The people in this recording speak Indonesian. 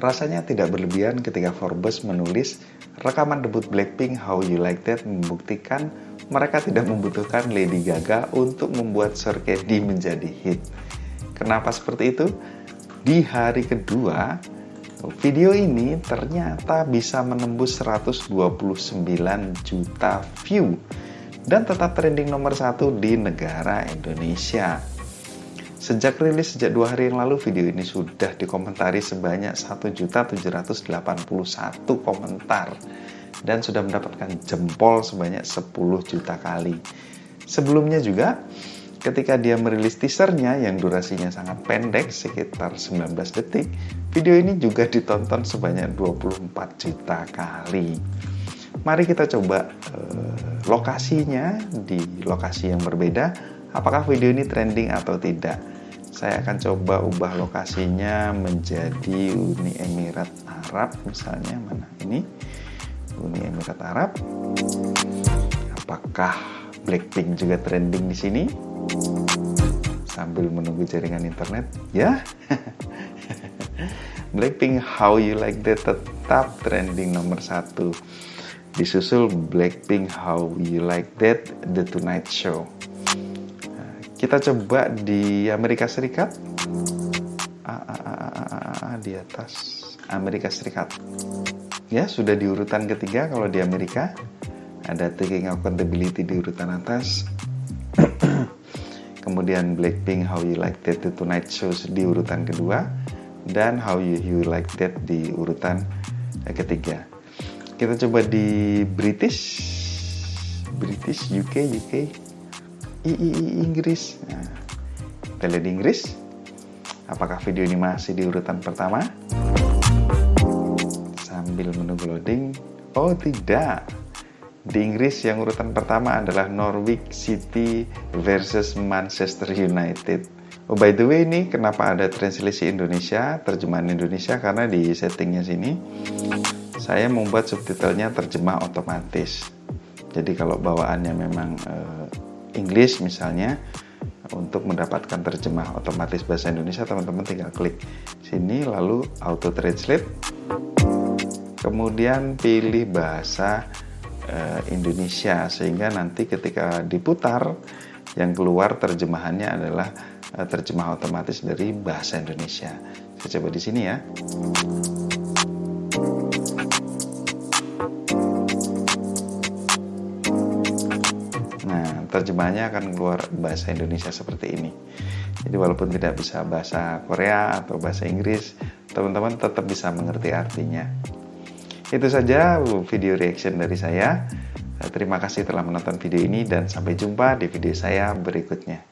Rasanya tidak berlebihan ketika Forbes menulis rekaman debut Blackpink How You Like That membuktikan mereka tidak membutuhkan Lady Gaga untuk membuat Sorkedi menjadi hit. Kenapa seperti itu? Di hari kedua, video ini ternyata bisa menembus 129 juta view dan tetap trending nomor satu di negara Indonesia. Sejak rilis sejak dua hari yang lalu, video ini sudah dikomentari sebanyak 1.781 komentar dan sudah mendapatkan jempol sebanyak 10 juta kali. Sebelumnya juga, ketika dia merilis teasernya yang durasinya sangat pendek, sekitar 19 detik, video ini juga ditonton sebanyak 24 juta kali. Mari kita coba uh, lokasinya di lokasi yang berbeda apakah video ini trending atau tidak? Saya akan coba ubah lokasinya menjadi Uni Emirat Arab misalnya. Mana? Ini. Uni Emirat Arab. Apakah Blackpink juga trending di sini? Sambil menunggu jaringan internet. Ya. Blackpink How You Like That? Tetap trending nomor satu. Disusul Blackpink How You Like That? The Tonight Show kita coba di Amerika Serikat. Ah, ah, ah, di atas Amerika Serikat. Ya, sudah di urutan ketiga kalau di Amerika. Ada Taking Accountability di urutan atas. Kemudian Blackpink How You Like That The Tonight Show di urutan kedua dan How You, you Like That di urutan ketiga. Kita coba di British British UK UK I, I, I Inggris. Nah, kita lihat di Inggris. Apakah video ini masih di urutan pertama? Sambil menunggu loading. Oh tidak. Di Inggris yang urutan pertama adalah Norwich City versus Manchester United. Oh by the way ini kenapa ada translasi Indonesia, terjemahan Indonesia karena di settingnya sini saya membuat subtitlenya terjemah otomatis. Jadi kalau bawaannya memang uh, English misalnya untuk mendapatkan terjemah otomatis bahasa Indonesia teman-teman tinggal klik sini lalu auto translate kemudian pilih bahasa uh, Indonesia sehingga nanti ketika diputar yang keluar terjemahannya adalah uh, terjemah otomatis dari bahasa Indonesia. Saya coba di sini ya terjemahannya akan keluar bahasa Indonesia seperti ini. Jadi walaupun tidak bisa bahasa Korea atau bahasa Inggris, teman-teman tetap bisa mengerti artinya. Itu saja video reaction dari saya. Terima kasih telah menonton video ini dan sampai jumpa di video saya berikutnya.